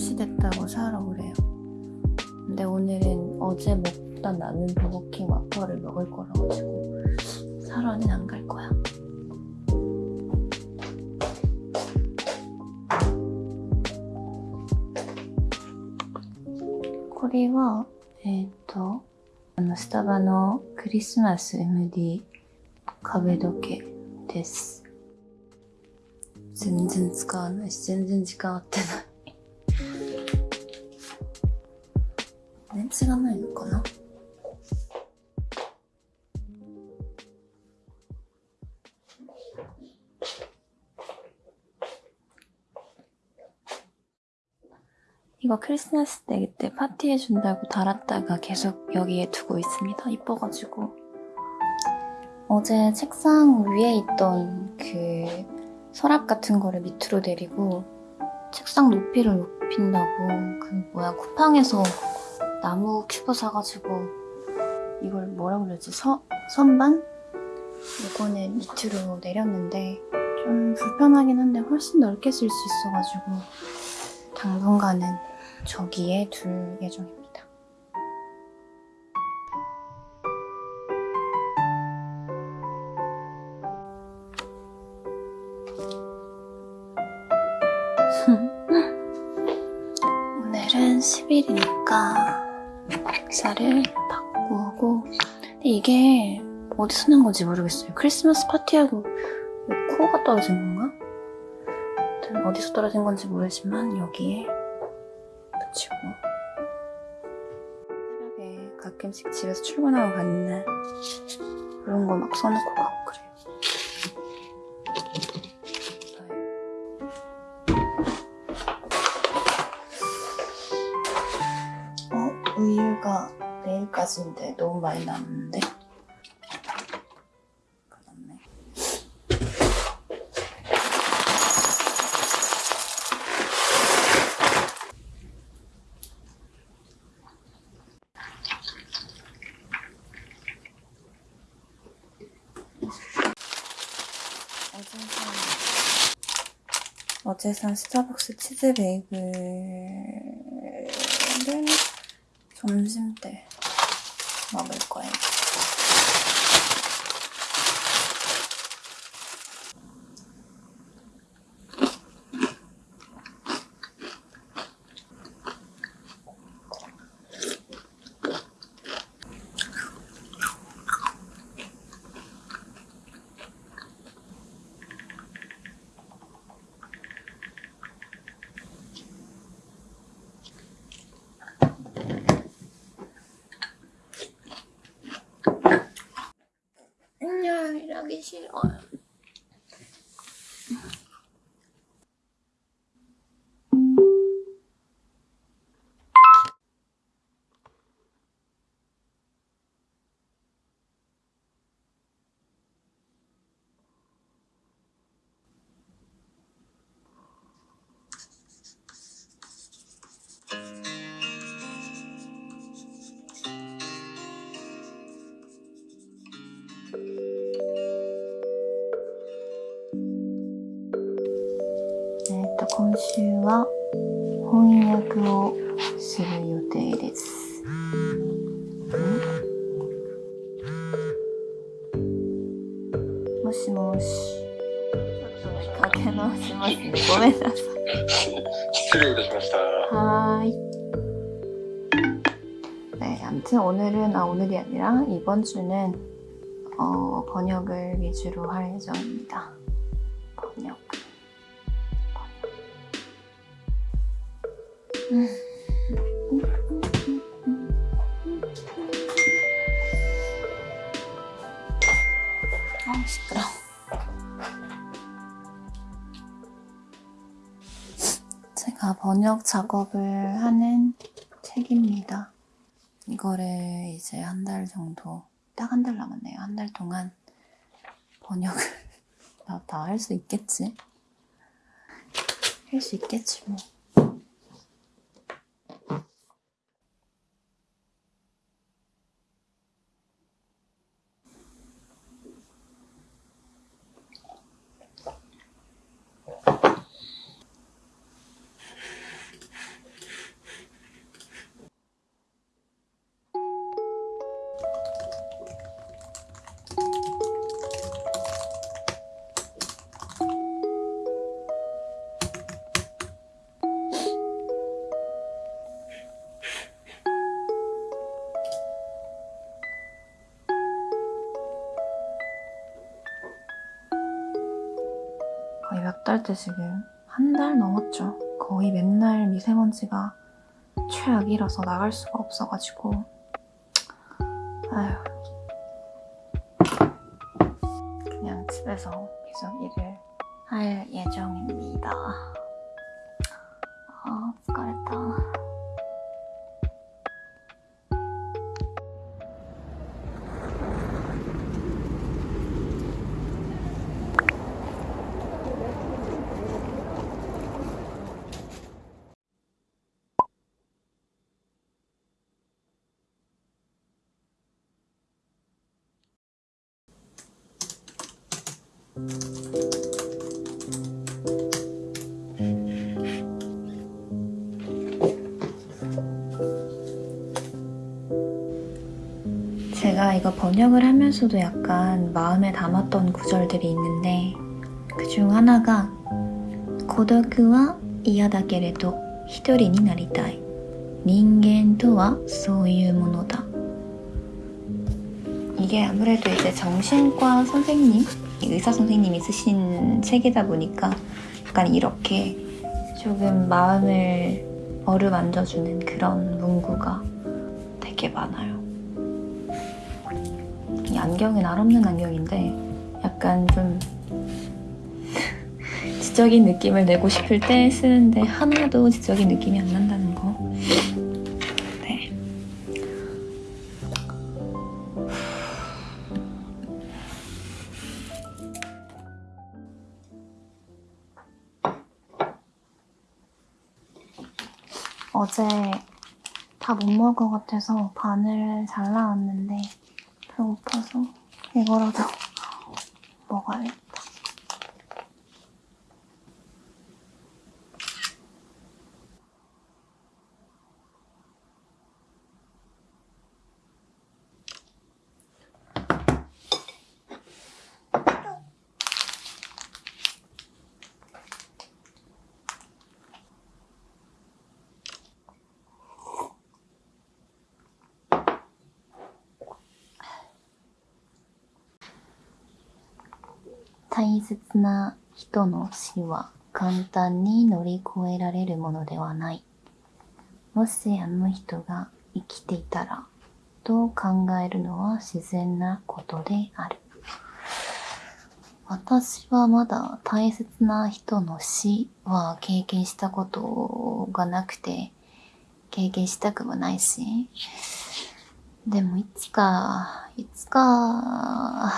12시 됐다고 사러 그래요. 근데 오늘은 어제 먹다 남은 버거킹 와퍼를 먹을 거라 가지고 사러는 안 갈 거야. これは、えっ、 스、 と、바の、スタバのクリスマス MD 壁時計です。全然使わないし、全然時間合ってない。 시간을 읽거나 이거 크리스마스 때 그때 파티해준다고 달았다가 계속 여기에 두고 있습니다. 이뻐가지고. 어제 책상 위에 있던 그 서랍 같은 거를 밑으로 내리고 책상 높이를 높인다고 그 뭐야 쿠팡에서 나무 큐브 사가지고 이걸 뭐라 그러지? 서, 선반? 이거는 밑으로 내렸는데 좀 불편하긴 한데 훨씬 넓게 쓸 수 있어가지고 당분간은 저기에 둘 예정입니다. 액자를 바꾸고 근데 이게 어디서 난 건지 모르겠어요. 크리스마스 파티하고 이 코가 떨어진 건가? 어디서 떨어진 건지 모르지만 여기에 붙이고 새벽에 가끔씩 집에서 출근하고 갔는데 그런 거 막 써놓고 가고 내일까지인데 너무 많이 남았는데? 어제 산, 스타벅스 치즈 베이글을 점심 때 먹을 거예요. 안녕, 일하 週は翻訳をする予定です。んもしもし。ちょっとかけ直しますね。ごめんなさい。 失礼いたしました。 하이. 네, 아무튼 오늘은 아 오늘이 아니라 이번 주는 어, 번역을 위주로 할 예정입니다. 번역. 번역. 아 시끄러. 제가 번역 작업을 하는 책입니다. 이거를 이제 한 달 정도 딱 한 달 남았네요. 한 달 동안 번역을 다 할 수 있겠지? 할 수 있겠지 뭐. 거의 몇 달째 지금 한 달 넘었죠. 거의 맨날 미세먼지가 최악이라서 나갈 수가 없어가지고 아휴 그냥 집에서 계속 일을 할 예정입니다. 아, 疲 제가 이거 번역을 하면서도 약간 마음에 담았던 구절들이 있는데 그 중 하나가 고독は嫌だけれど一人になりたい人間とはそういうものだ 이게 아무래도 이제 정신과 선생님, 의사 선생님이 쓰신 책이다 보니까 약간 이렇게 조금 마음을 어루만져주는 그런 문구가 되게 많아요. 이 안경은 알 없는 안경인데 약간 좀 지적인 느낌을 내고 싶을 때 쓰는데 하나도 지적인 느낌이 안 난다는 거. 어제 다 못 먹을 것 같아서 반을 잘라놨는데 배고파서 이거라도 먹어야겠다. "大切な人の死は簡単に乗り越えられるものではない。もしあの人が生きていたら、と考えるのは自然なことである。私はまだ大切な人の死は経験したことがなくて、経験したくもないし、でもいつか、いつか、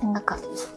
생각합니다.